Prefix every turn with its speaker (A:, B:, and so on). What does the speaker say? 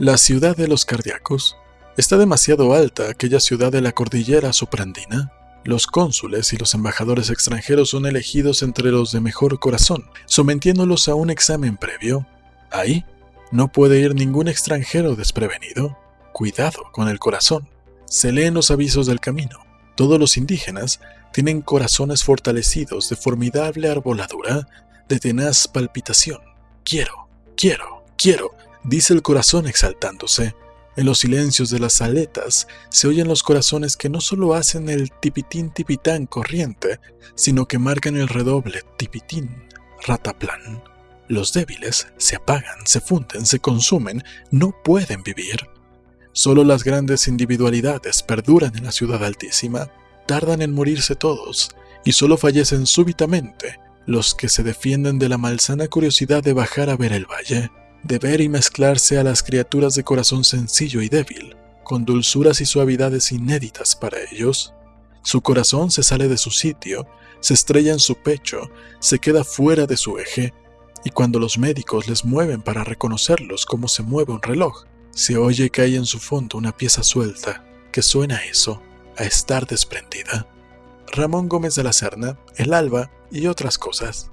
A: La ciudad de los cardíacos. Está demasiado alta aquella ciudad de la cordillera soprandina. Los cónsules y los embajadores extranjeros son elegidos entre los de mejor corazón, sometiéndolos a un examen previo. Ahí no puede ir ningún extranjero desprevenido. Cuidado con el corazón. Se leen los avisos del camino. Todos los indígenas tienen corazones fortalecidos de formidable arboladura, de tenaz palpitación. Quiero, quiero, quiero, dice el corazón exaltándose. En los silencios de las aletas se oyen los corazones que no solo hacen el tipitín tipitán corriente, sino que marcan el redoble tipitín rataplan. Los débiles se apagan, se funden, se consumen, no pueden vivir. Solo las grandes individualidades perduran en la ciudad altísima, tardan en morirse todos, y solo fallecen súbitamente los que se defienden de la malsana curiosidad de bajar a ver el valle de ver y mezclarse a las criaturas de corazón sencillo y débil, con dulzuras y suavidades inéditas para ellos. Su corazón se sale de su sitio, se estrella en su pecho, se queda fuera de su eje, y cuando los médicos les mueven para reconocerlos como se mueve un reloj, se oye que hay en su fondo una pieza suelta, que suena a eso, a estar desprendida. Ramón Gómez de la Serna, El Alba y otras cosas.